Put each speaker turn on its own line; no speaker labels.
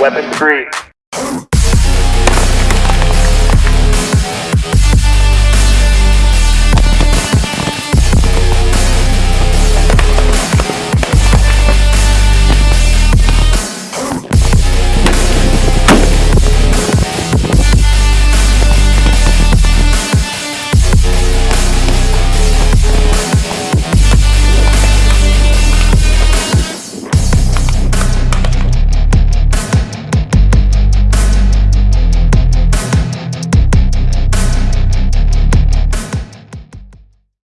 Weapon three.